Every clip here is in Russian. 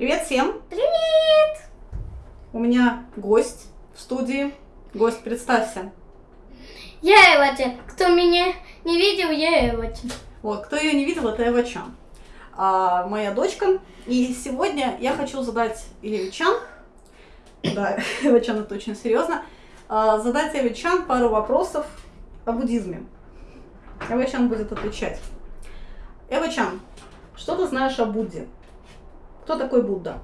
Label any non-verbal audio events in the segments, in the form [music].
Привет всем! Привет! У меня гость в студии. Гость, представься. Я Эвати. Кто меня не видел, я Эвати. Вот, кто ее не видел, это Эва Чан. А, моя дочка. И сегодня я хочу задать Еве Чан, да, [laughs] Эва Чан это очень серьезно, а, задать Эве Чан пару вопросов о буддизме. Эва Чан будет отвечать. Эва Чан, что ты знаешь о Будде? Кто такой Будда?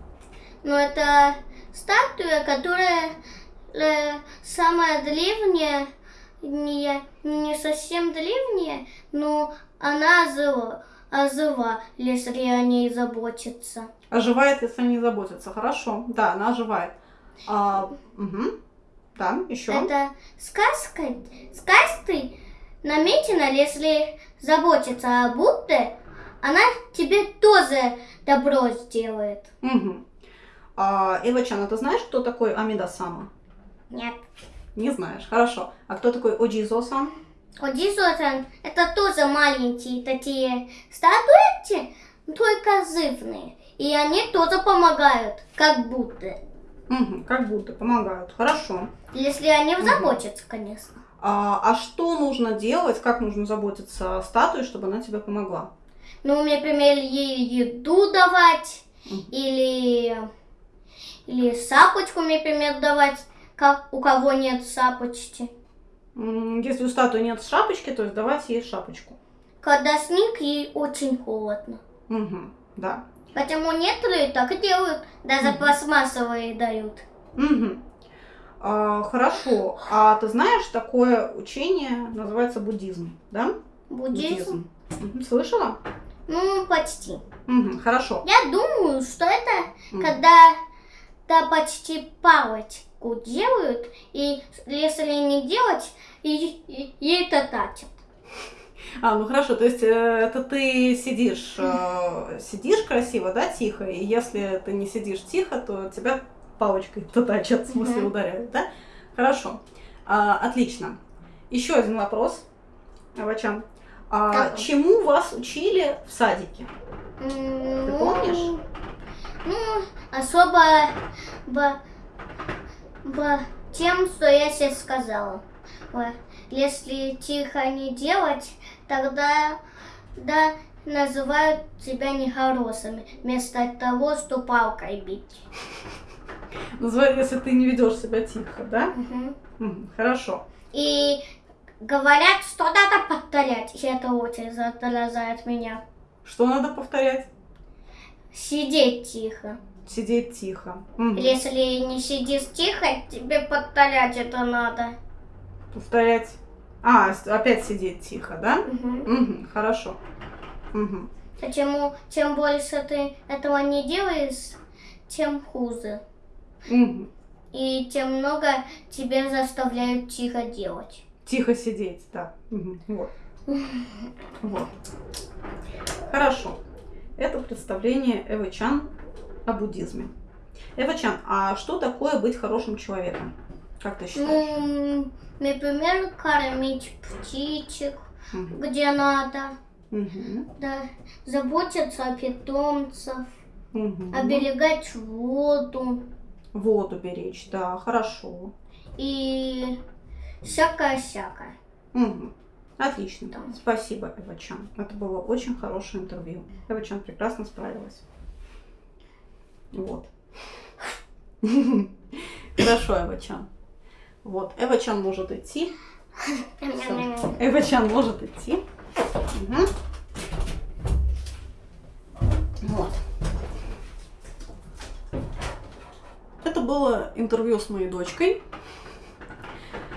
Ну, это статуя, которая э, самая древняя, не, не совсем древняя, но она жива, ожива, если о ней заботиться. Оживает, если не заботиться. Хорошо. Да, она оживает. А, угу. Да, еще. Это сказка, сказкой намечено, если заботиться о Будде, она тебе тоже добро сделает. Угу. А, Эва-чан, а ты знаешь, кто такой Амида-сама? Нет. Не знаешь. Хорошо. А кто такой Оджизо-сан? Одисотан это тоже маленькие такие статуэтки, только зывные. И они тоже помогают, как будто. Угу, как будто помогают. Хорошо. Если они заботятся, конечно. А, а что нужно делать, как нужно заботиться о статуе, чтобы она тебе помогла? Ну, например, ей еду давать, или, или сапочку, например, давать, как у кого нет сапочки. Если у статуи нет шапочки, то есть давать ей шапочку. Когда снег, ей очень холодно. Угу, да. Поэтому некоторые так и делают, даже Мгм. пластмассовые дают. Угу. А, хорошо. А ты знаешь, такое учение называется буддизм, да? Буддизм? Мгм, Слышала? Ну, почти. Угу, хорошо. Я думаю, что это Мгм. когда да, почти палочку делают, и если не делать, и, и, и это тачат. [laughs] А, ну хорошо, то есть э, это ты сидишь, э, сидишь красиво, да, тихо, и если ты не сидишь тихо, то тебя палочкой [laughs] татачат, в смысле Мгм. ударяют, да? Хорошо, А, отлично. Еще один вопрос, Авачан. А, чему вас учили в садике? Ты помнишь? Ну, особо б, б, тем, что я сейчас сказала. Если тихо не делать, тогда да, называют тебя нехорошими, вместо того, что палкой бить. Называй, если ты не ведешь себя тихо, да? Мгм, хорошо. И говорят, что надо повторять. И это очень заражает меня. Что надо повторять? Сидеть тихо. Сидеть тихо. Мгм. Если не сидишь тихо, тебе повторять это надо. Повторять. А, опять сидеть тихо, да? Мгм. Угу, хорошо. Угу. Почему чем больше ты этого не делаешь, тем хуже. Угу. И тем много тебе заставляют тихо делать. Тихо сидеть, да. Вот. Вот. Хорошо. Это представление Эвы Чан о буддизме. Эва Чан, а что такое быть хорошим человеком? Как ты считаешь? Ну, например, кормить птичек, Мгм. где надо. Мгм. Да, заботиться о питомцах, Мгм. оберегать воду Воду беречь, да, хорошо. и всякое-всякое. Мгм. Отлично. Да. Спасибо, Эва Чан. Это было очень хорошее интервью. Эва Чан прекрасно справилась. Вот. [laughs] Хорошо, Эва Чан. Вот, Эва Чан может идти. Всё. Эва Чан может идти. Вот. Это было интервью с моей дочкой.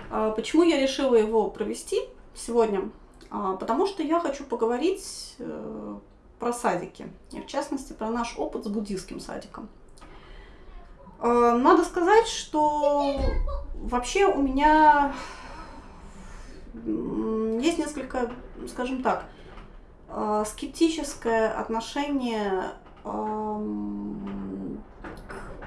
А, Почему я решила его провести сегодня? А, Потому что я хочу поговорить э, про садики, и в частности про наш опыт с буддийским садиком. А, Надо сказать, что вообще у меня есть несколько, скажем так, скептическое отношение к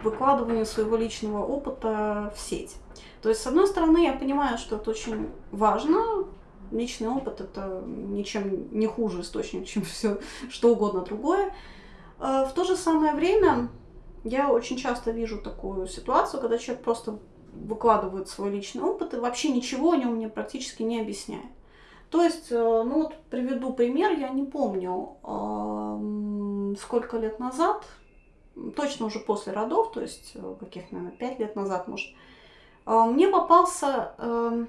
выкладыванию своего личного опыта в сеть. То есть, с одной стороны, я понимаю, что это очень важно. Личный опыт это ничем не хуже источник, чем [laughs] все что угодно другое. Э, В то же самое время Я очень часто вижу такую ситуацию, когда человек просто выкладывает свой личный опыт и вообще ничего о нем мне практически не объясняет. То есть, э, ну вот приведу пример, я не помню, сколько лет назад, точно уже после родов, то есть э, каких, наверное, пять лет назад, может, мне попался, эм,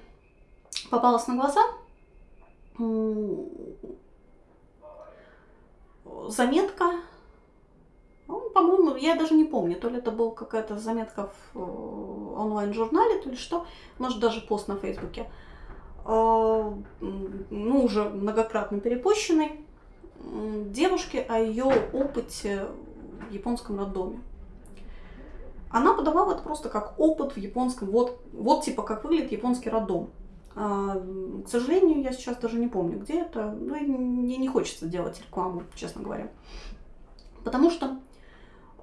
попалась на глаза заметка, ну, по-моему, я даже не помню, то ли это была какая-то заметка в онлайн-журнале, то ли что, может даже пост на Фейсбуке, ну, уже многократно перепущенный, девушке о ее опыте в японском роддоме. Она подавала это просто как опыт в японском, вот, вот типа как выглядит японский роддом. А, к сожалению, я сейчас даже не помню, где это. Ну, мне не хочется делать рекламу, честно говоря. Потому что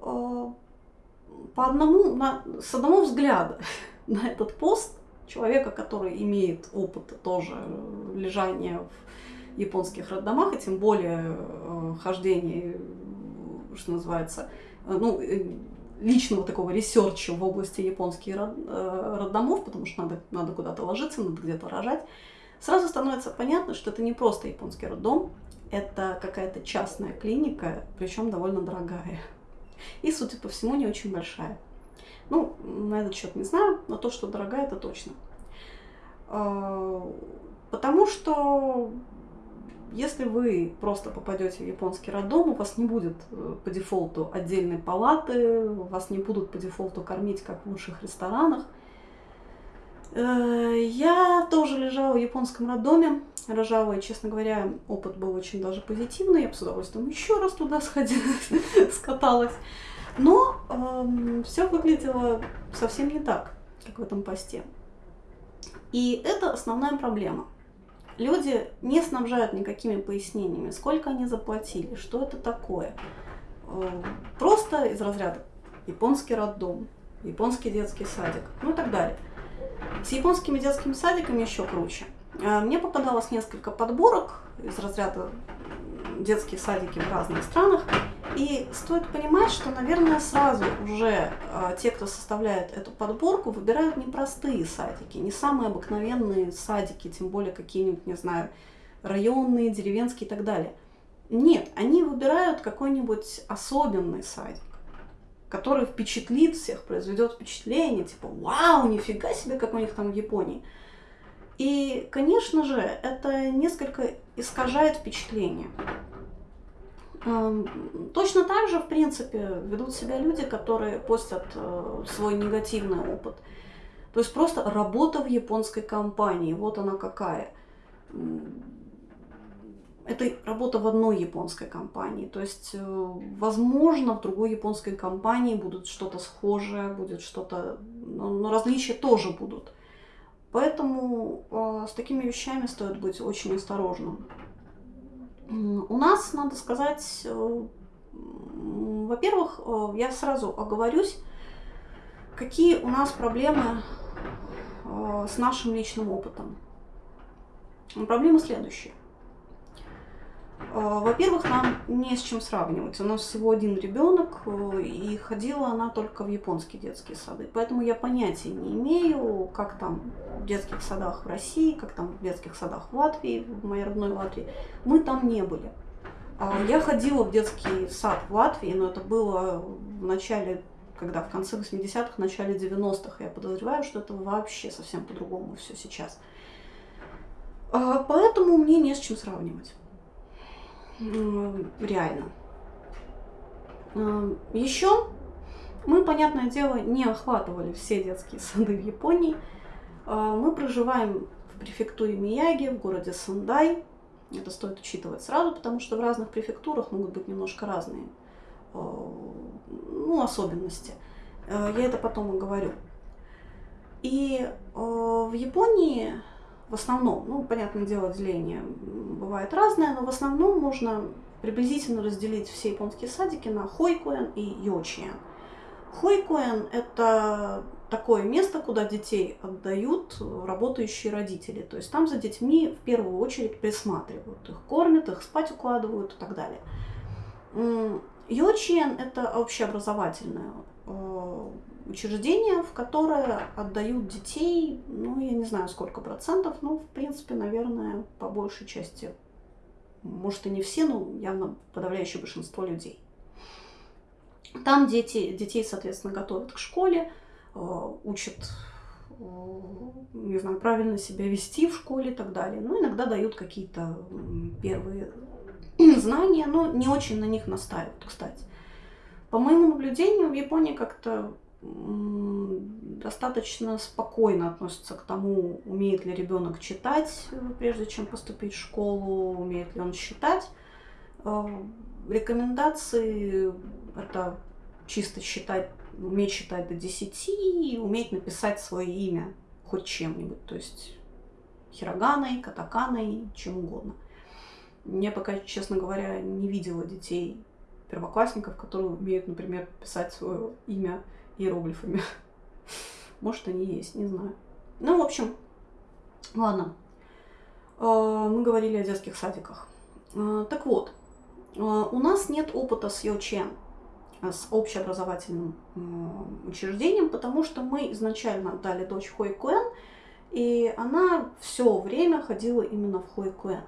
э, по одному, на, с одного взгляда [laughs] на этот пост человека, который имеет опыт тоже лежания в японских роддомах, и тем более э, хождения, что называется, э, ну, э, личного такого ресерча в области японских э, роддомов, потому что надо, надо куда-то ложиться, надо где-то рожать, сразу становится понятно, что это не просто японский роддом, это какая-то частная клиника, причем довольно дорогая. И, судя по всему, не очень большая. Ну, на этот счет не знаю, но то, что дорогая, это точно. А, потому что если вы просто попадете в японский роддом, у вас не будет э, по дефолту отдельной палаты, вас не будут по дефолту кормить, как в лучших ресторанах. Э, я тоже лежала в японском роддоме, рожала, и, честно говоря, опыт был очень даже позитивный. Я бы с удовольствием еще раз туда сходила, [laughs] скаталась. Но э, эм, все выглядело совсем не так, как в этом посте. И это основная проблема – люди не снабжают никакими пояснениями, сколько они заплатили, что это такое. Э, просто из разряда японский роддом, японский детский садик, ну и так далее. С японскими детскими садиками еще круче. Э, мне попадалось несколько подборок из разряда детские садики в разных странах. И стоит понимать, что, наверное, сразу уже э, те, кто составляет эту подборку, выбирают непростые садики, не самые обыкновенные садики, тем более какие-нибудь, не знаю, районные, деревенские и так далее. Нет, они выбирают какой-нибудь особенный садик, который впечатлит всех, произведет впечатление, типа, вау, нифига себе, как у них там в Японии. И, конечно же, это несколько искажает впечатление. Точно так же, в принципе, ведут себя люди, которые постят э, свой негативный опыт. То есть просто работа в японской компании, вот она какая. Это работа в одной японской компании. То есть, э, возможно, в другой японской компании будут что-то схожее, будет что-то, но различия тоже будут. Поэтому э, с такими вещами стоит быть очень осторожным. У нас, надо сказать, э, во-первых, э, я сразу оговорюсь, какие у нас проблемы э, с нашим личным опытом. Проблема следующая. Во-первых, нам не с чем сравнивать. У нас всего один ребенок, и ходила она только в японские детские сады. Поэтому я понятия не имею, как там в детских садах в России, как там в детских садах в Латвии, в моей родной Латвии. Мы там не были. А, я ходила в детский сад в Латвии, но это было в начале, когда в конце 80-х, начале 90-х. Я подозреваю, что это вообще совсем по-другому все сейчас. А, поэтому мне не с чем сравнивать. Реально. Еще мы, понятное дело, не охватывали все детские [laughs] сады в Японии. А, мы проживаем в префектуре Мияги, в городе Сандай. Это стоит учитывать сразу, потому что в разных префектурах могут быть немножко разные а, ну, особенности. А, я это потом и говорю. И в Японии в основном, ну, понятное дело, деление бывает разное, но в основном можно приблизительно разделить все японские садики на хойкуэн и йочиен. Хойкуэн – это такое место, куда детей отдают работающие родители. То есть там за детьми в первую очередь присматривают. Их кормят, их спать укладывают и так далее. Йочиен – это общеобразовательное учреждение, в которое отдают детей, ну, я не знаю, сколько процентов, но, в принципе, наверное, по большей части, может, и не все, но явно подавляющее большинство людей. Там дети, детей, соответственно, готовят к школе, э, учат, э, не знаю, правильно себя вести в школе и так далее. Ну, иногда дают какие-то первые [clears throat] знания, но не очень на них настаивают, кстати. По моему наблюдению, в Японии как-то достаточно спокойно относятся к тому, умеет ли ребенок читать, э, прежде чем поступить в школу, умеет ли он считать. Э, рекомендации это чисто считать, уметь считать до 10 и уметь написать свое имя хоть чем-нибудь, то есть хироганой, катаканой, чем угодно. Я пока, честно говоря, не видела детей первоклассников, которые умеют, например, писать свое имя иероглифами. Может, они есть, не знаю. Ну, в общем, ладно. А, мы говорили о детских садиках. А, так вот, а, у нас нет опыта с Йочен, с общеобразовательным учреждением, потому что мы изначально дали дочь в Хойкуэн, и она все время ходила именно в Хойкуэн.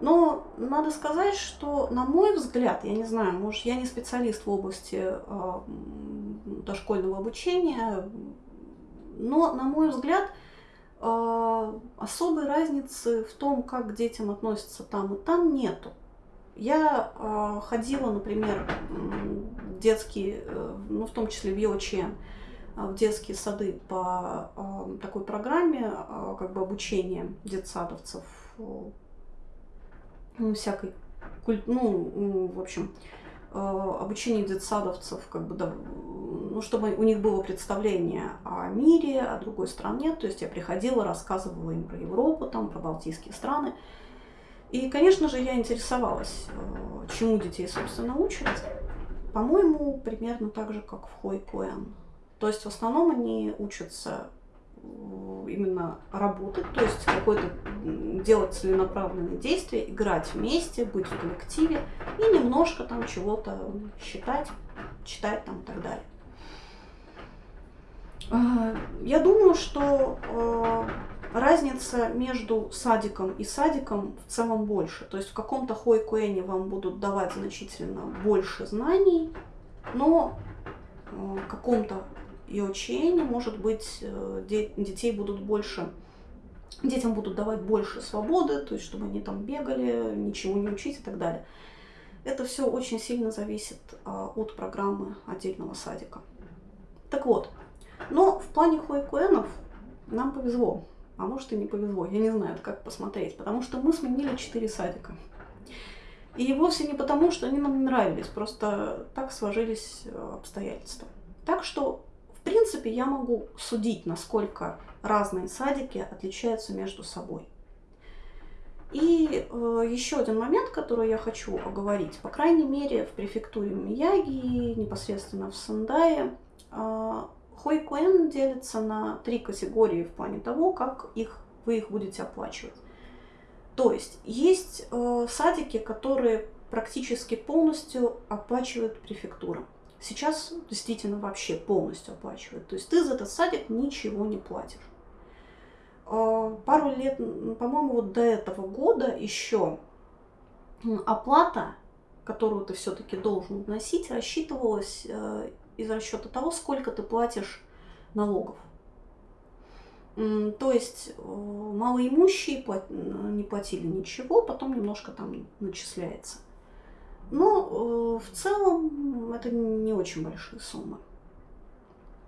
Но надо сказать, что, на мой взгляд, я не знаю, может, я не специалист в области э, дошкольного обучения, но, на мой взгляд, э, особой разницы в том, как к детям относятся там и там, нету. Я э, ходила, например, в детские, э, ну, в том числе в ЙОЧН, в детские сады по такой программе, как бы обучения детсадовцев ну, всякой, ну, в общем, э, обучение детсадовцев, как бы, да, ну, чтобы у них было представление о мире, о другой стране. То есть я приходила, рассказывала им про Европу, там, про Балтийские страны. И, конечно же, я интересовалась, э, чему детей, собственно, учат. По-моему, примерно так же, как в Хойкуэн. То есть в основном они учатся именно работать, то есть какое-то делать целенаправленные действия, играть вместе, быть в коллективе и немножко там чего-то считать, читать там и так далее. А, я думаю, что а, разница между садиком и садиком в целом больше. То есть в каком-то хойкуэне вам будут давать значительно больше знаний, но в каком-то и учение, может быть, э, детей будут больше, детям будут давать больше свободы, то есть чтобы они там бегали, ничего не учить и так далее. Это все очень сильно зависит а, от программы отдельного садика. Так вот, но в плане хуэкуэнов нам повезло, а может и не повезло, я не знаю, как посмотреть, потому что мы сменили 4 садика. И вовсе не потому, что они нам не нравились, просто так сложились э, обстоятельства. Так что принципе, я могу судить, насколько разные садики отличаются между собой. И э, еще один момент, который я хочу оговорить. По крайней мере, в префектуре Мияги, непосредственно в Сандае, э, Хойкуэн делится на три категории в плане того, как их, вы их будете оплачивать. То есть есть э, садики, которые практически полностью оплачивают префектура сейчас действительно вообще полностью оплачивают. То есть ты за этот садик ничего не платишь. А, пару лет, по-моему, вот до этого года еще оплата, которую ты все-таки должен вносить, рассчитывалась э, из расчета того, сколько ты платишь налогов. То есть э, малоимущие не платили ничего, потом немножко там начисляется. Но э, в целом это не очень большие суммы.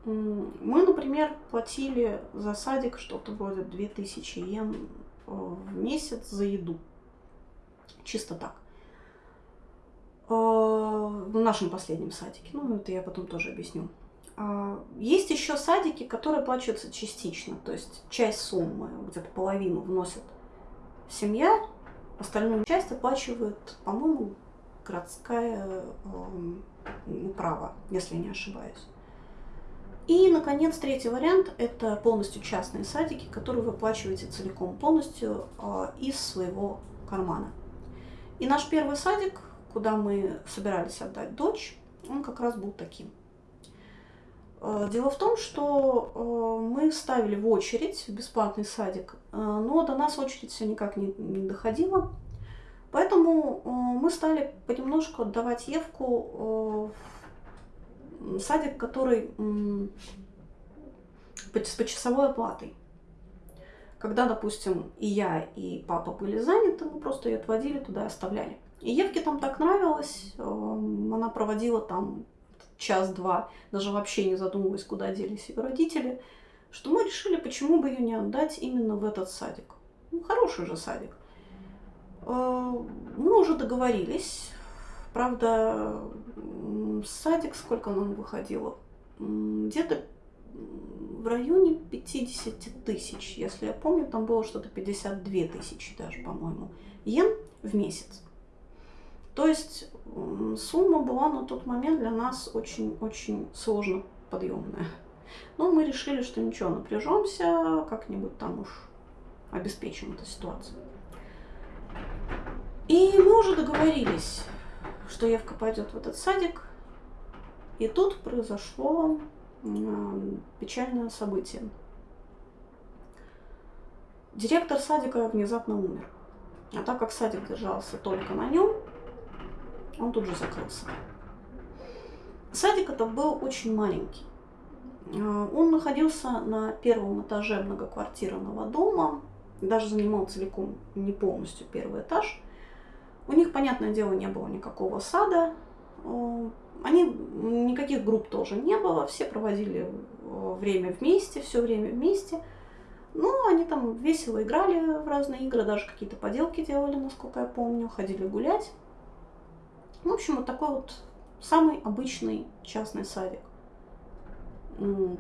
Мы, например, платили за садик что-то вроде 2000 йен э, в месяц за еду. Чисто так. Э, в нашем последнем садике. Ну, это я потом тоже объясню. А, есть еще садики, которые оплачиваются частично. То есть часть суммы, где-то половину вносит семья, остальную часть оплачивает, по-моему, городская э, управа, если не ошибаюсь. И, наконец, третий вариант – это полностью частные садики, которые вы оплачиваете целиком полностью э, из своего кармана. И наш первый садик, куда мы собирались отдать дочь, он как раз был таким. Э, дело в том, что э, мы ставили в очередь в бесплатный садик, но до нас очередь все никак не доходила. Поэтому мы стали понемножку отдавать Евку в садик, который с почасовой оплатой. Когда, допустим, и я, и папа были заняты, мы просто ее отводили туда и оставляли. И Евке там так нравилось, она проводила там час-два, даже вообще не задумываясь, куда делись ее родители, что мы решили, почему бы ее не отдать именно в этот садик. Ну, хороший же садик. Э, мы уже договорились. Правда, садик, сколько нам выходило? Где-то в районе 50 тысяч, если я помню, там было что-то 52 тысячи даже, по-моему, йен в месяц. То есть сумма была на тот момент для нас очень-очень сложно подъемная. Но мы решили, что ничего, напряжемся, как-нибудь там уж обеспечим эту ситуацию. И мы уже договорились, что Евка пойдет в этот садик. И тут произошло печальное событие. Директор садика внезапно умер. А так как садик держался только на нем, он тут же закрылся. Садик это был очень маленький. А, он находился на первом этаже многоквартирного дома, даже занимал целиком не полностью первый этаж. У них, понятное дело, не было никакого сада. Они, никаких групп тоже не было, все проводили время вместе, все время вместе. Ну, они там весело играли в разные игры, даже какие-то поделки делали, насколько я помню, ходили гулять. В общем, вот такой вот самый обычный частный садик.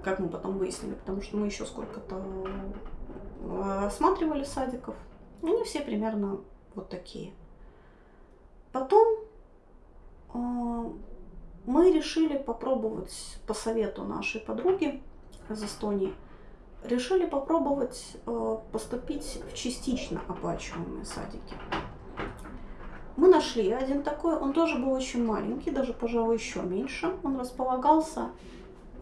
Как мы потом выяснили, потому что мы еще сколько-то э, осматривали садиков. Они все примерно вот такие. Потом э, мы решили попробовать по совету нашей подруги из Эстонии, решили попробовать э, поступить в частично оплачиваемые садики. Мы нашли один такой, он тоже был очень маленький, даже, пожалуй, еще меньше. Он располагался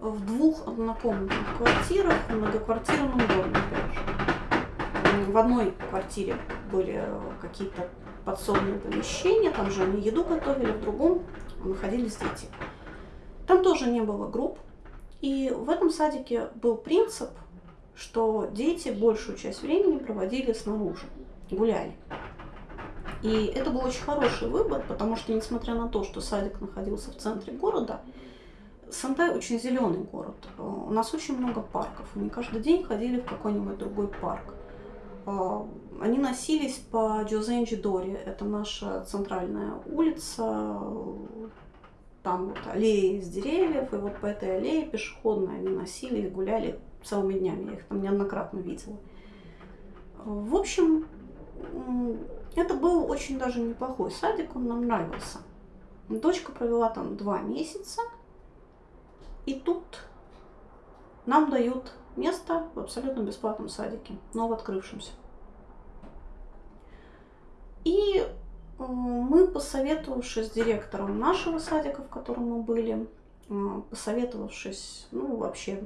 в двух однокомнатных квартирах, в многоквартирном доме, опять. В одной квартире были какие-то подсобные помещения, там же они еду готовили, в другом находились дети. Там тоже не было групп, и в этом садике был принцип, что дети большую часть времени проводили снаружи, гуляли. И это был очень хороший выбор, потому что, несмотря на то, что садик находился в центре города, Сантай очень зеленый город. У нас очень много парков. Мы каждый день ходили в какой-нибудь другой парк. Они носились по Джозенджи-Дори. Это наша центральная улица. Там вот аллеи из деревьев. И вот по этой аллее пешеходной они носились, гуляли целыми днями. Я их там неоднократно видела. В общем, это был очень даже неплохой садик, он нам нравился. Дочка провела там два месяца, и тут нам дают место в абсолютно бесплатном садике, новооткрывшемся. И э, мы, посоветовавшись с директором нашего садика, в котором мы были, э, посоветовавшись, ну, вообще,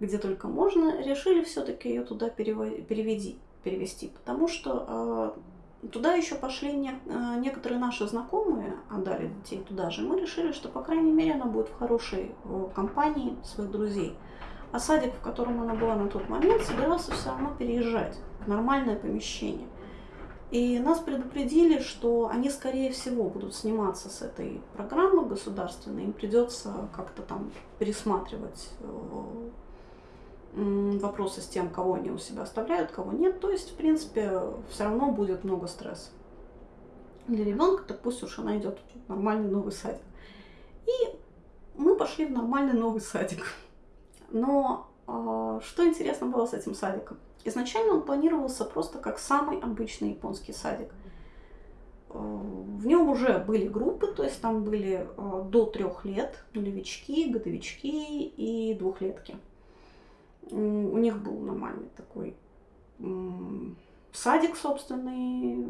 где только можно, решили все-таки ее туда перевести перевести, потому что э, туда еще пошли не, некоторые наши знакомые, отдали детей туда же. Мы решили, что, по крайней мере, она будет в хорошей компании своих друзей. А садик, в котором она была на тот момент, собирался все равно переезжать в нормальное помещение. И нас предупредили, что они, скорее всего, будут сниматься с этой программы государственной. Им придется как-то там пересматривать э, вопросы с тем, кого они у себя оставляют, кого нет. То есть, в принципе, все равно будет много стресса. Для ребенка, так пусть уж она идет в нормальный новый садик. И мы пошли в нормальный новый садик. Но э, что интересно было с этим садиком? Изначально он планировался просто как самый обычный японский садик. Э, в нем уже были группы, то есть там были э, до трех лет нулевички, годовички и двухлетки у них был нормальный такой садик собственный,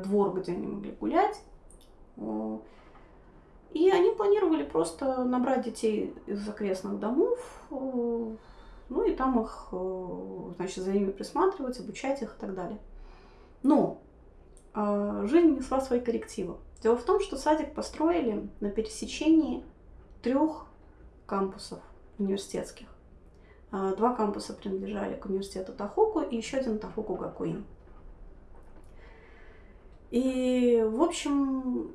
двор, где они могли гулять. И они планировали просто набрать детей из окрестных домов, ну и там их, значит, за ними присматривать, обучать их и так далее. Но жизнь несла свои коррективы. Дело в том, что садик построили на пересечении трех кампусов университетских. А, два кампуса принадлежали к университету Тахоку и еще один Тахоку Гакуин. И, в общем,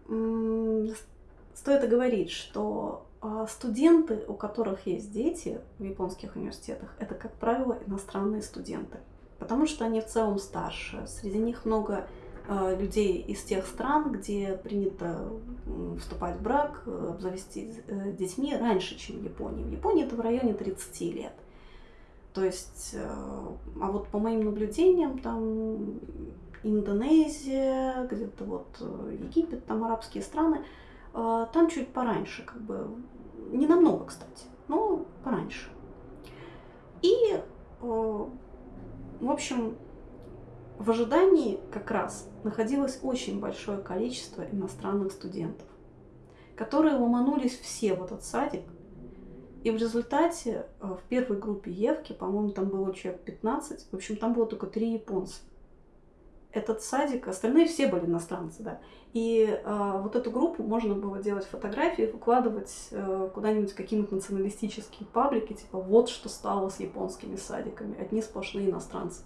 стоит оговорить, что студенты, у которых есть дети в японских университетах, это, как правило, иностранные студенты. Потому что они в целом старше. Среди них много а, людей из тех стран, где принято вступать в брак, обзавестись э, детьми раньше, чем в Японии. В Японии это в районе 30 лет. То есть, э, а вот по моим наблюдениям, там Индонезия, где-то вот э, Египет, там арабские страны, там чуть пораньше, как бы, не намного, кстати, но пораньше. И, в общем, в ожидании как раз находилось очень большое количество иностранных студентов, которые ломанулись все в этот садик. И в результате э, в первой группе Евки, по-моему, там было человек 15, в общем, там было только три японца. Этот садик, остальные все были иностранцы, да. И э, вот эту группу можно было делать фотографии, выкладывать э, куда-нибудь какие-нибудь националистические паблики, типа вот что стало с японскими садиками, одни сплошные иностранцы.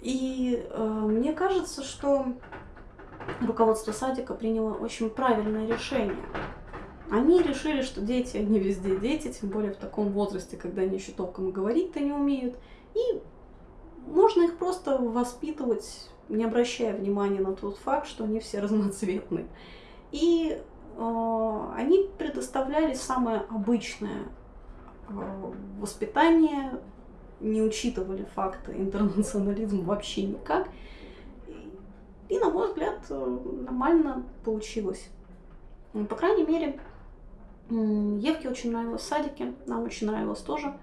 И э, мне кажется, что руководство садика приняло очень правильное решение. Они решили, что дети, они везде дети, тем более в таком возрасте, когда они еще толком говорить-то не умеют. И можно их просто воспитывать, не обращая внимания на тот факт, что они все разноцветные. И э, они предоставляли самое обычное э, воспитание не учитывали факты интернационализма вообще никак. И, на мой взгляд, нормально получилось. По крайней мере, Евке очень нравилось в садике, нам очень нравилось тоже.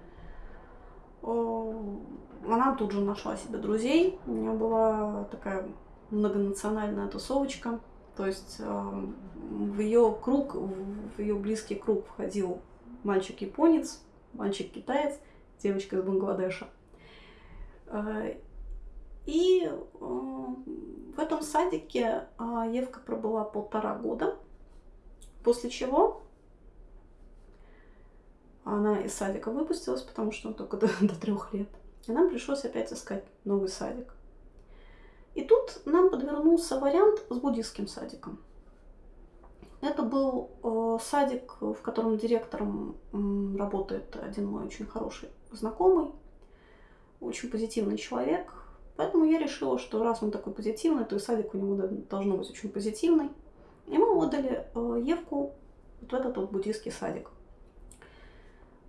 Она тут же нашла себе друзей. У нее была такая многонациональная тусовочка. То есть в ее круг, в ее близкий круг входил мальчик-японец, мальчик-китаец – девочка из Бангладеша. А, и а, в этом садике Евка пробыла полтора года, после чего она из садика выпустилась, потому что он только до, до трех лет. И нам пришлось опять искать новый садик. И тут нам подвернулся вариант с буддийским садиком. Это был э, садик, в котором директором э, работает один мой очень хороший знакомый, очень позитивный человек. Поэтому я решила, что раз он такой позитивный, то и садик у него должно быть очень позитивный. И мы отдали э, Евку вот в этот вот буддийский садик.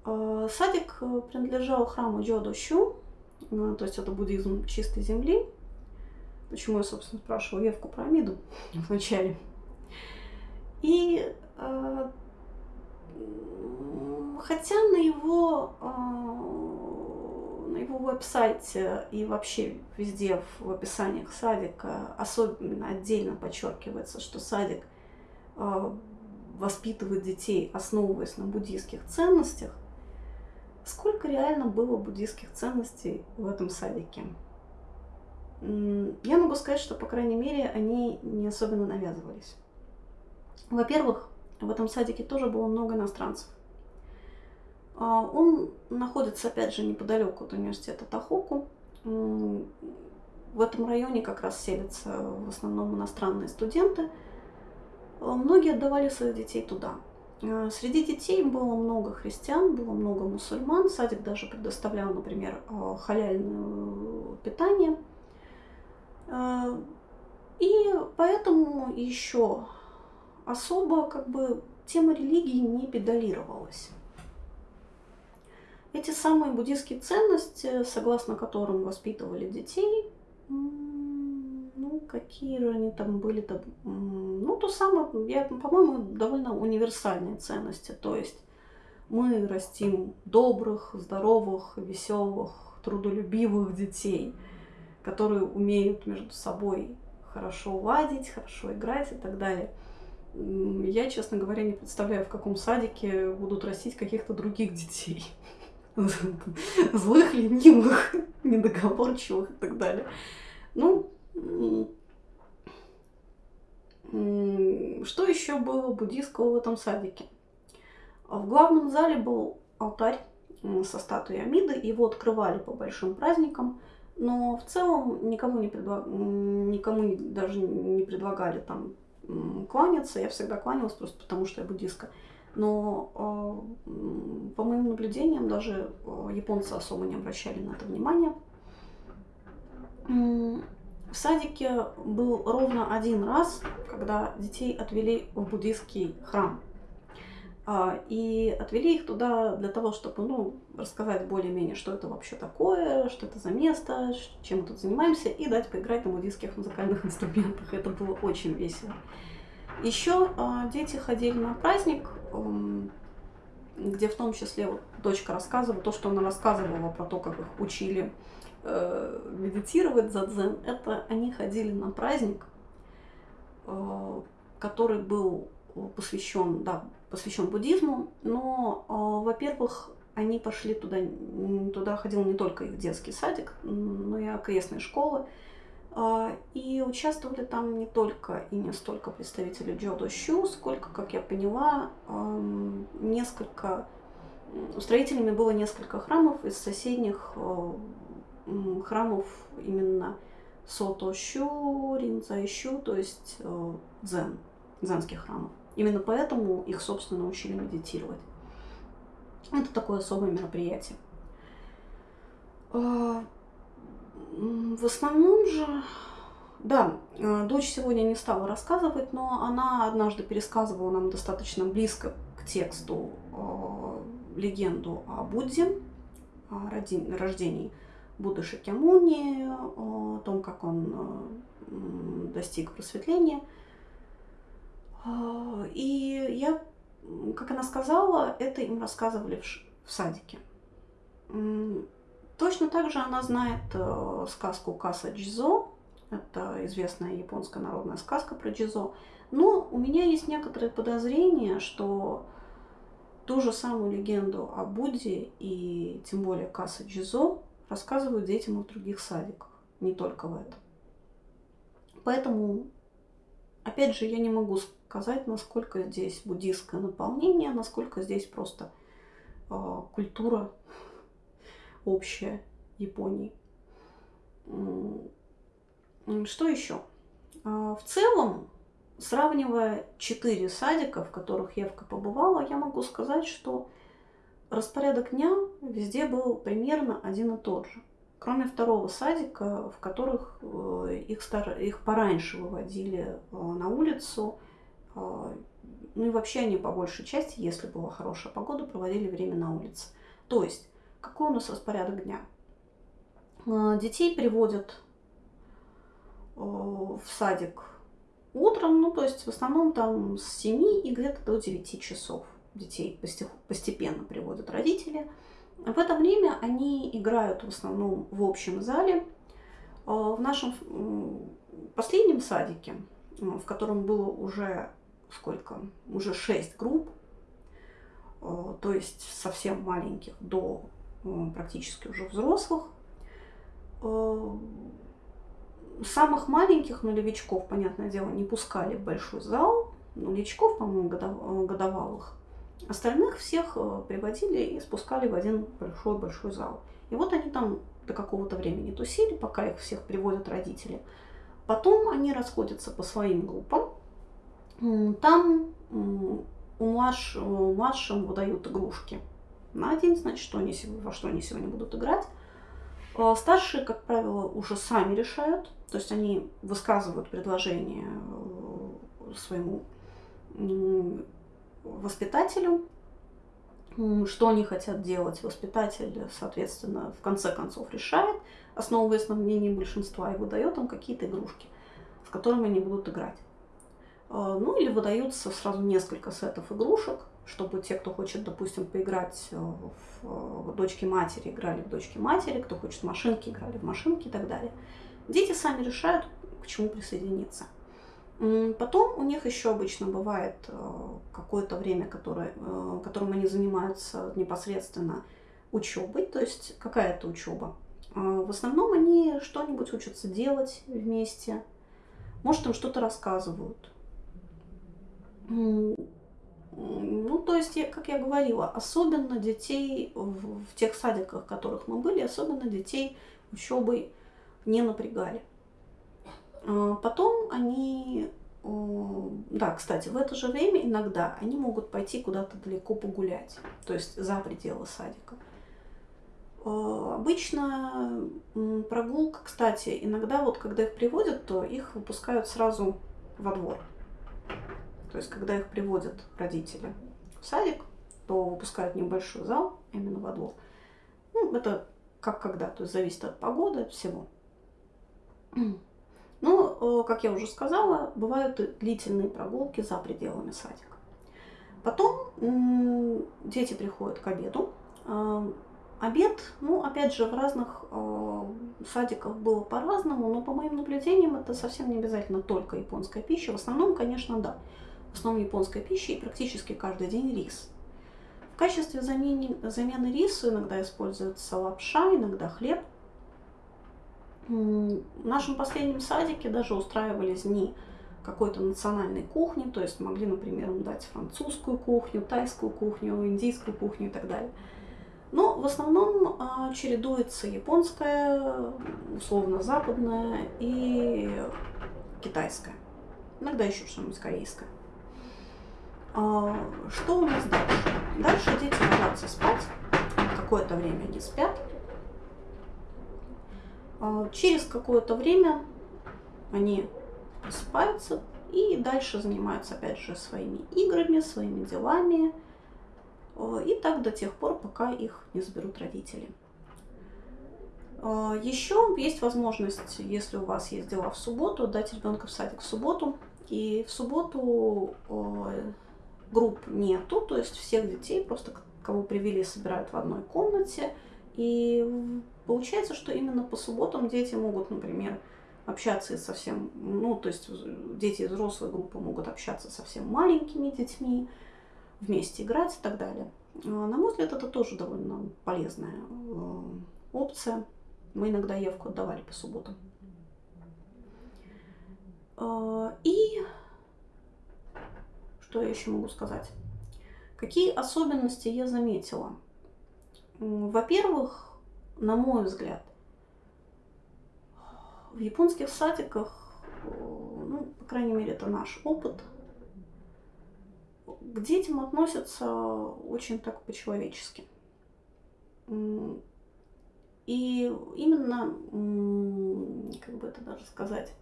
Э, садик принадлежал храму Джодо Щу, э, то есть это буддизм чистой земли. Почему я, собственно, спрашивала Евку про Амиду [laughs] вначале. И хотя на его, а, на его веб-сайте и вообще везде в описаниях садика особенно отдельно подчеркивается, что садик а, воспитывает детей, основываясь на буддийских ценностях, сколько реально было буддийских ценностей в этом садике? Я могу сказать, что, по крайней мере, они не особенно навязывались. Во-первых, в этом садике тоже было много иностранцев. А, он находится, опять же, неподалеку от университета Тахоку. В этом районе как раз селятся в основном иностранные студенты. А, многие отдавали своих детей туда. А, среди детей было много христиан, было много мусульман. Садик даже предоставлял, например, халяльное питание. И поэтому еще особо как бы тема религии не педалировалась. Эти самые буддийские ценности, согласно которым воспитывали детей, какие же они там были-то, ну, то самое, я, по-моему, довольно универсальные ценности, то есть мы растим добрых, здоровых, веселых, трудолюбивых детей, которые умеют между собой хорошо ладить, хорошо играть и так далее. Я, честно говоря, не представляю, в каком садике будут растить каких-то других детей. [laughs] Злых, ленивых, недоговорчивых и так далее. Ну, что еще было буддийского в этом садике? В главном зале был алтарь со статуей Амиды, его открывали по большим праздникам, но в целом никому, не предла... никому даже не предлагали там кланяться. Я всегда кланялась просто потому, что я буддистка. Но э, по моим наблюдениям даже э, японцы особо не обращали на это внимания. В садике был ровно один раз, когда детей отвели в буддийский храм. А, и отвели их туда для того, чтобы ну, рассказать более-менее, что это вообще такое, что это за место, чем мы тут занимаемся, и дать поиграть на буддийских музыкальных [laughs] инструментах. Это было очень весело. Еще а, дети ходили на праздник, где в том числе вот, дочка рассказывала, то, что она рассказывала про то, как их учили э, медитировать за дзен, это они ходили на праздник, э, который был посвящен, да, посвящен буддизму, но, э, во-первых, они пошли туда, туда ходил не только их детский садик, но и окрестные школы, э, и участвовали там не только и не столько представители Джодо Щу, сколько, как я поняла, э, несколько строителями было несколько храмов из соседних э, храмов именно Сото Щу, Ринза Щу, то есть э, дзен, дзенских храмов. Именно поэтому их, собственно, учили медитировать. Это такое особое мероприятие. А, в основном же, да, а, дочь сегодня не стала рассказывать, но она однажды пересказывала нам достаточно близко к тексту легенду о Будде, о рождении Будды Шакьямуни, о том, как он достиг просветления – и я, как она сказала, это им рассказывали в, в садике. Точно так же она знает э, сказку Каса Джизо. Это известная японская народная сказка про Джизо. Но у меня есть некоторые подозрения, что ту же самую легенду о Будде и тем более Каса Джизо рассказывают детям в других садиках, не только в этом. Поэтому, опять же, я не могу сказать, насколько здесь буддийское наполнение, насколько здесь просто э, культура общая Японии. Что еще? А, в целом, сравнивая четыре садика, в которых я побывала, я могу сказать, что распорядок дня везде был примерно один и тот же. Кроме второго садика, в которых э, их, стар... их пораньше выводили э, на улицу, а, ну и вообще они по большей части, если была хорошая погода, проводили время на улице. То есть, какой у нас распорядок дня? Детей приводят в садик утром, ну то есть в основном там с 7 и где-то до 9 часов детей постепенно приводят родители. В это время они играют в основном в общем зале. В нашем последнем садике, в котором было уже сколько? Уже шесть групп, э, то есть совсем маленьких до э, практически уже взрослых. Э, самых маленьких нулевичков, понятное дело, не пускали в большой зал, нулевичков, по-моему, годовалых. Остальных всех приводили и спускали в один большой-большой зал. И вот они там до какого-то времени тусили, пока их всех приводят родители. Потом они расходятся по своим группам, там у младш, младшим выдают игрушки на день, значит, что они, во что они сегодня будут играть. А старшие, как правило, уже сами решают, то есть они высказывают предложение э, своему воспитателю, что они хотят делать. Воспитатель, соответственно, в конце концов решает, основываясь на мнении большинства, и выдает им какие-то игрушки, с которыми они будут играть. А, ну или выдаются сразу несколько сетов игрушек, чтобы те, кто хочет, допустим, поиграть э, в дочки матери, играли в дочки матери, кто хочет в машинки, играли в машинки и так далее. Дети сами решают, к чему присоединиться. Потом у них еще обычно бывает э, какое-то время, которое, э, которым они занимаются непосредственно учебой, то есть какая-то учеба. Э, в основном они что-нибудь учатся делать вместе, может, им что-то рассказывают. Ну, то есть, как я говорила, особенно детей в, в тех садиках, в которых мы были, особенно детей учебой не напрягали. А, потом они, да, кстати, в это же время иногда они могут пойти куда-то далеко погулять, то есть за пределы садика. А, обычно прогулка, кстати, иногда вот когда их приводят, то их выпускают сразу во двор. То есть когда их приводят родители в садик, то выпускают небольшой зал именно во двор. Ну, это как когда, то есть зависит от погоды, от всего. Ну, э, как я уже сказала, бывают длительные прогулки за пределами садика. Потом дети приходят к обеду. А, обед, ну, опять же, в разных э, садиках было по-разному, но по моим наблюдениям это совсем не обязательно только японская пища. В основном, конечно, да. В основном японская пища и практически каждый день рис. В качестве замены, замены рису иногда используется лапша, иногда хлеб – в нашем последнем садике даже устраивались дни какой-то национальной кухни, то есть могли, например, им дать французскую кухню, тайскую кухню, индийскую кухню и так далее. Но в основном а, чередуется японская, условно западная и китайская. Иногда еще что-нибудь корейское. А, что у нас дальше? Дальше дети ложатся спать, какое-то время они спят, через какое-то время они просыпаются и дальше занимаются опять же своими играми, своими делами. А, и так до тех пор, пока их не заберут родители. А, Еще есть возможность, если у вас есть дела в субботу, дать ребенка в садик в субботу. И в субботу групп нету, то есть всех детей, просто кого привели, собирают в одной комнате. И Получается, что именно по субботам дети могут, например, общаться с совсем, ну, то есть дети из взрослой группы могут общаться со совсем маленькими детьми, вместе играть и так далее. А, на мой взгляд, это тоже довольно полезная э, опция. Мы иногда Евку отдавали по субботам. А, и что я еще могу сказать? Какие особенности я заметила? Во-первых, на мой взгляд, в японских садиках, ну, по крайней мере, это наш опыт, к детям относятся очень так по-человечески. И именно, как бы это даже сказать,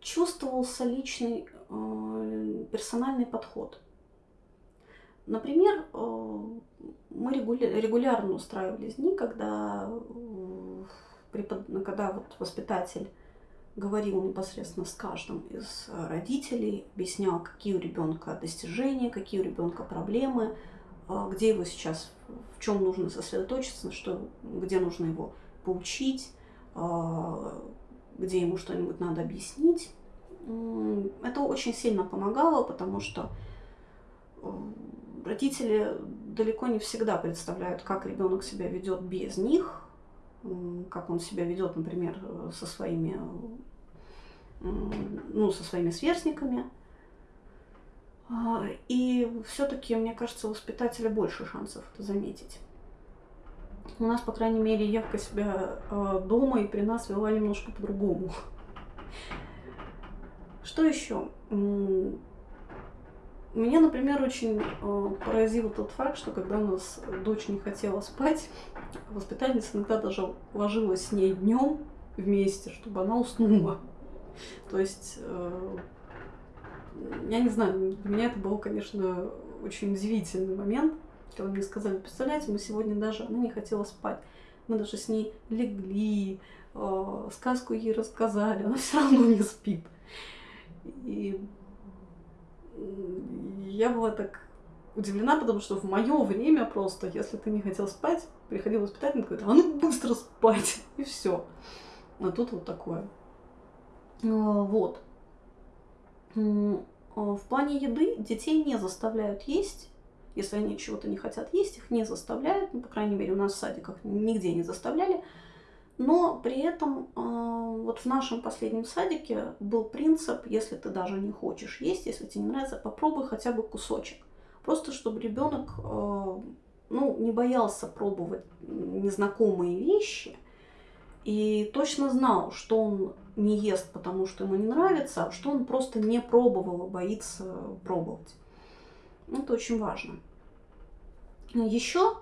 чувствовался личный э, персональный подход – Например, э, мы регулярно устраивали дни, когда, когда вот воспитатель говорил непосредственно с каждым из родителей, объяснял, какие у ребенка достижения, какие у ребенка проблемы, э, где его сейчас, в чем нужно сосредоточиться, что, где нужно его поучить, э, где ему что-нибудь надо объяснить. Это очень сильно помогало, потому что родители далеко не всегда представляют, как ребенок себя ведет без них, как он себя ведет, например, со своими, ну, со своими сверстниками. А, и все-таки, мне кажется, у воспитателя больше шансов это заметить. У нас, по крайней мере, Евка себя а, дома и при нас вела немножко по-другому. Что еще? Меня, например, очень э, поразил тот факт, что когда у нас дочь не хотела спать, воспитательница иногда даже ложилась с ней днем вместе, чтобы она уснула. То есть, э, я не знаю, для меня это был, конечно, очень удивительный момент, когда мне сказали, представляете, мы сегодня даже, она не хотела спать, мы даже с ней легли, э, сказку ей рассказали, она все равно не спит. И я была так удивлена, потому что в мое время просто, если ты не хотел спать, приходил воспитательница, говорит, а ну быстро спать, [laughs] и все. А тут вот такое. А, вот. А, в плане еды детей не заставляют есть. Если они чего-то не хотят есть, их не заставляют. Ну, по крайней мере, у нас в садиках нигде не заставляли. Но при этом а, вот в нашем последнем садике был принцип, если ты даже не хочешь есть, если тебе не нравится, попробуй хотя бы кусочек. Просто чтобы ребенок ну, не боялся пробовать незнакомые вещи и точно знал, что он не ест, потому что ему не нравится, а что он просто не пробовал и боится пробовать. Это очень важно. Еще,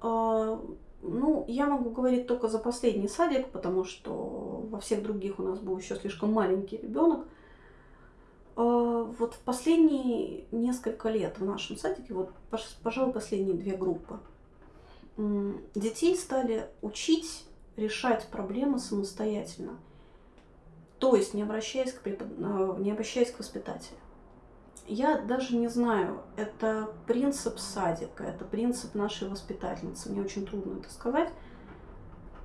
а, ну, я могу говорить только за последний садик, потому что во всех других у нас был еще слишком маленький ребенок. А, вот в последние несколько лет в нашем садике, вот, пожалуй, последние две группы, детей стали учить решать проблемы самостоятельно. То есть не обращаясь к, препод... Э, не обращаясь к воспитателю. Я даже не знаю, это принцип садика, это принцип нашей воспитательницы. Мне очень трудно это сказать.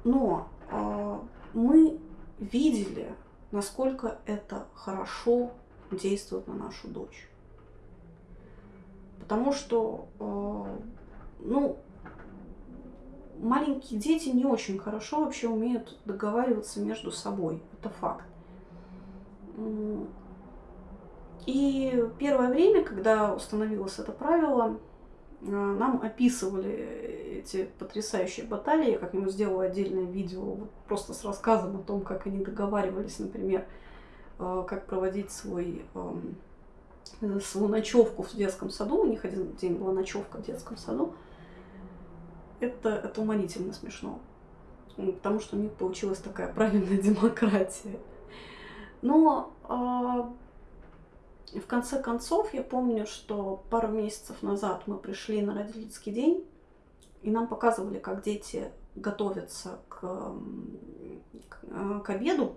Но э, мы видели, насколько это хорошо действует на нашу дочь. Потому что, э, ну, маленькие дети не очень хорошо вообще умеют договариваться между собой. Это факт. И первое время, когда установилось это правило, э, нам описывали эти потрясающие баталии. Я как-нибудь сделала отдельное видео просто с рассказом о том, как они договаривались, например, э, как проводить свой, эм, свою ночевку в детском саду. У них один день была ночевка в детском саду это, это уморительно смешно. Потому что у них получилась такая правильная [laughs] демократия. Но э, в конце концов я помню, что пару месяцев назад мы пришли на родительский день, и нам показывали, как дети готовятся к, к, к обеду.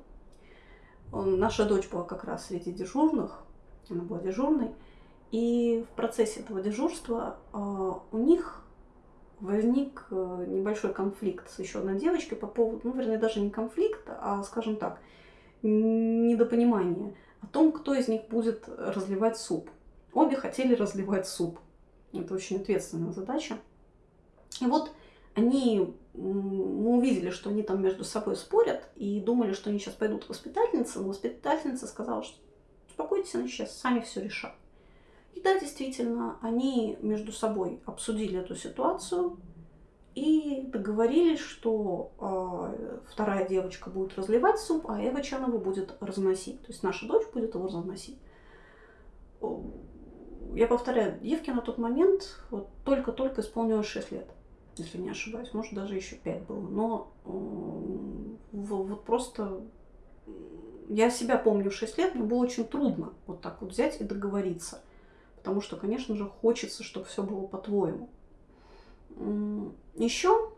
Наша дочь была как раз среди дежурных, она была дежурной. И в процессе этого дежурства э, у них возник э, небольшой конфликт с еще одной девочкой по поводу, ну, вернее, даже не конфликт, а, скажем так, недопонимание о том, кто из них будет разливать суп. Обе хотели разливать суп. Это очень ответственная задача. И вот они, мы увидели, что они там между собой спорят и думали, что они сейчас пойдут к воспитательнице, но воспитательница сказала, что успокойтесь, они сейчас сами все решат. И да, действительно, они между собой обсудили эту ситуацию и договорились, что э, вторая девочка будет разливать суп, а Эва Чанова будет разносить. То есть наша дочь будет его разносить. Я повторяю, Евке на тот момент вот, только-только исполнилось 6 лет, если не ошибаюсь. Может, даже еще 5 было. Но э, вот просто я себя помню в 6 лет, мне было очень трудно вот так вот взять и договориться. Потому что, конечно же, хочется, чтобы все было по-твоему. Еще,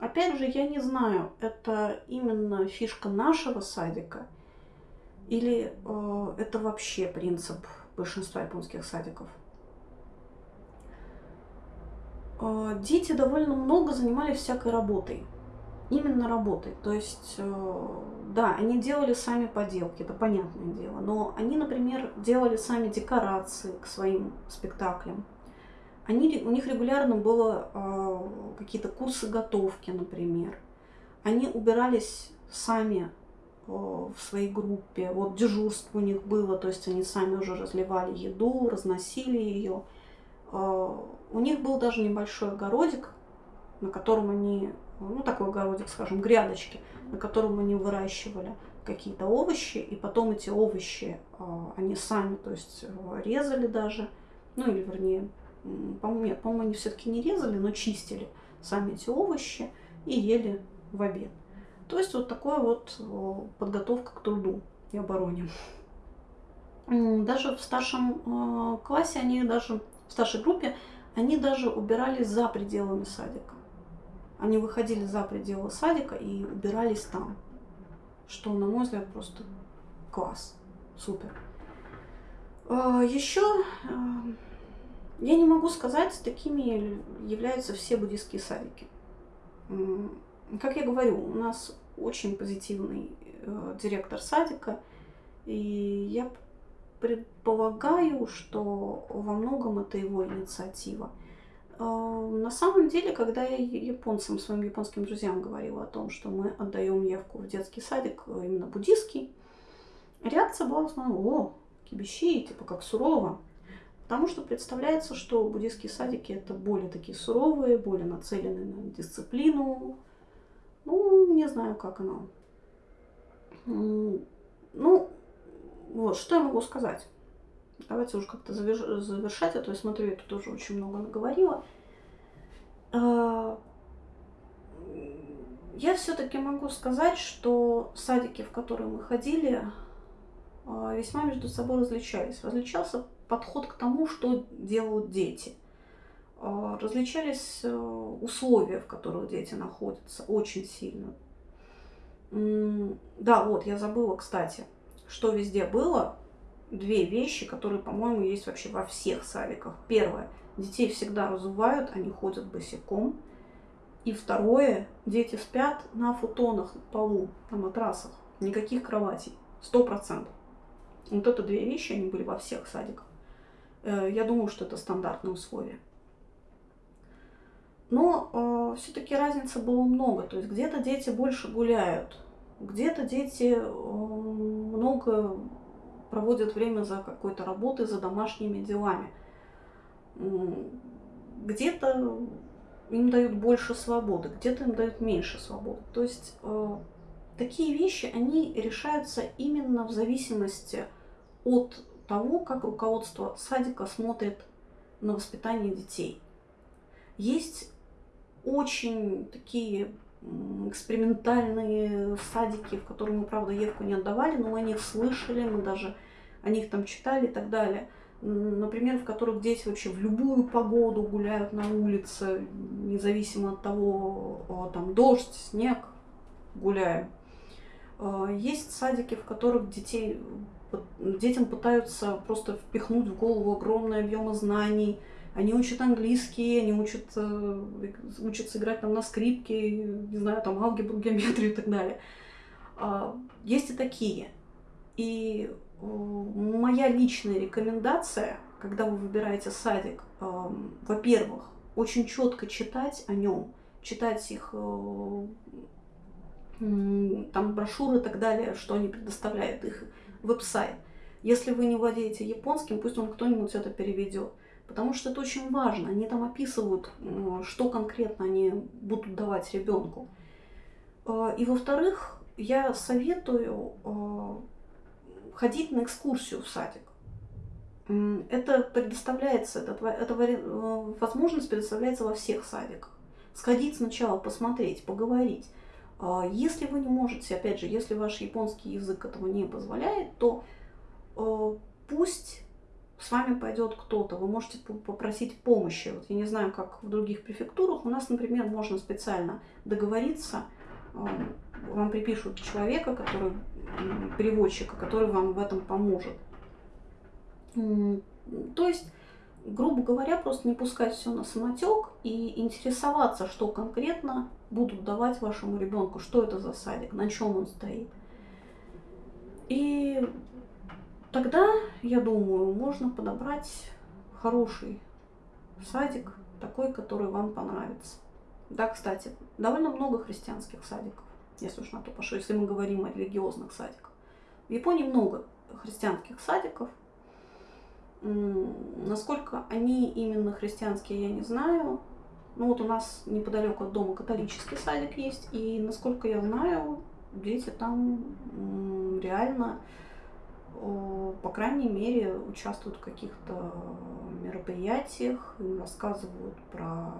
опять же, я не знаю, это именно фишка нашего садика или э, это вообще принцип большинства японских садиков. Э, дети довольно много занимались всякой работой именно работой. То есть, э, да, они делали сами поделки, это понятное дело, но они, например, делали сами декорации к своим спектаклям. Они, у них регулярно было э, какие-то курсы готовки, например. Они убирались сами э, в своей группе. Вот дежурство у них было, то есть они сами уже разливали еду, разносили ее. Э, у них был даже небольшой огородик, на котором они ну, такой огородик, скажем, грядочки, на котором они выращивали какие-то овощи, и потом эти овощи а, они сами, то есть э, резали даже, ну или вернее, по-моему, по-моему, они все-таки не резали, но чистили сами эти овощи и ели в обед. То есть вот такая вот подготовка к труду и обороне. Даже в старшем э, классе они даже, в старшей группе, они даже убирались за пределами садика. Они выходили за пределы садика и убирались там. Что, на мой взгляд, просто класс. Супер. А, Еще а, Я не могу сказать, такими являются все буддийские садики. Как я говорю, у нас очень позитивный э, директор садика, и я предполагаю, что во многом это его инициатива. Э, на самом деле, когда я японцам, своим японским друзьям говорила о том, что мы отдаем явку в детский садик, э, именно буддийский, реакция была в основном, о, кибищи, типа как сурово. Потому что представляется, что буддийские садики это более такие суровые, более нацеленные на дисциплину. Ну, не знаю, как оно. Ну, вот, что я могу сказать? Давайте уже как-то завершать, а то я смотрю, я тут уже очень много наговорила. А, я все-таки могу сказать, что садики, в которые мы ходили, а, весьма между собой различались. Различался подход к тому, что делают дети. А, различались э, условия, в которых дети находятся, очень сильно. Да, вот, я забыла, кстати, что везде было. Две вещи, которые, по-моему, есть вообще во всех садиках. Первое, детей всегда разувают, они ходят босиком. И второе, дети спят на футонах, на полу, на матрасах. Никаких кроватей. Сто процентов. Вот это две вещи, они были во всех садиках. Э, я думаю, что это стандартные условия. Но э, все-таки разницы было много. То есть где-то дети больше гуляют, где-то дети э, много проводят время за какой-то работой, за домашними делами. Где-то им дают больше свободы, где-то им дают меньше свободы. То есть э, такие вещи, они решаются именно в зависимости от того, как руководство садика смотрит на воспитание детей. Есть очень такие экспериментальные садики, в которые мы, правда, Евку не отдавали, но мы о них слышали, мы даже о них там читали и так далее. Например, в которых дети вообще в любую погоду гуляют на улице, независимо от того, там дождь, снег, гуляем. А, есть садики, в которых детей детям пытаются просто впихнуть в голову огромные объемы знаний. Они учат английский, они учат, э, учатся играть там на скрипке, не знаю, там алгебру, геометрию и так далее. А, есть и такие. И э, моя личная рекомендация, когда вы выбираете садик, э, во-первых, очень четко читать о нем, читать их там брошюры и так далее, что они предоставляют, их веб-сайт. Если вы не владеете японским, пусть он кто-нибудь это переведет. Потому что это очень важно. Они там описывают, что конкретно они будут давать ребенку. А, и во-вторых, я советую а, ходить на экскурсию в садик. Это предоставляется, это, это э, возможность предоставляется во всех садиках. Сходить сначала, посмотреть, поговорить. А, если вы не можете, опять же, если ваш японский язык этого не позволяет, то э, пусть с вами пойдет кто-то, вы можете попросить помощи. Вот я не знаю, как в других префектурах. У нас, например, можно специально договориться, э, вам припишут человека, который переводчика, который вам в этом поможет. То есть грубо говоря, просто не пускать все на самотек и интересоваться, что конкретно будут давать вашему ребенку, что это за садик, на чем он стоит. И тогда, я думаю, можно подобрать хороший садик, такой, который вам понравится. Да, кстати, довольно много христианских садиков, если уж на то пошло, если мы говорим о религиозных садиках. В Японии много христианских садиков, Насколько они именно христианские, я не знаю. Ну вот у нас неподалеку от дома католический садик есть, и насколько я знаю, дети там реально, по крайней мере, участвуют в каких-то мероприятиях, им рассказывают про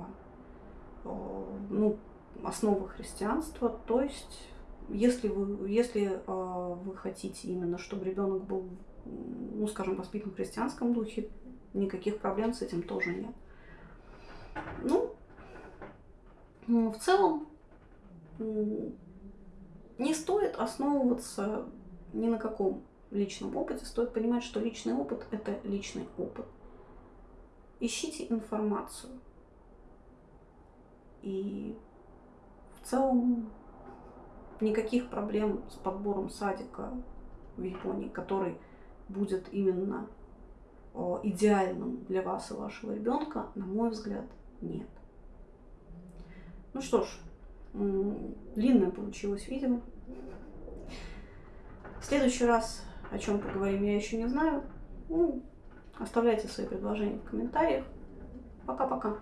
ну, основы христианства. То есть, если вы, если а, вы хотите именно, чтобы ребенок был ну, скажем, воспитан в христианском духе, никаких проблем с этим тоже нет. Ну, в целом, не стоит основываться ни на каком личном опыте, стоит понимать, что личный опыт – это личный опыт. ищите информацию. И в целом никаких проблем с подбором садика в Японии, который будет именно идеальным для вас и вашего ребенка, на мой взгляд, нет. Ну что ж, длинное получилось видео. В следующий раз о чем поговорим, я еще не знаю. Ну, оставляйте свои предложения в комментариях. Пока-пока.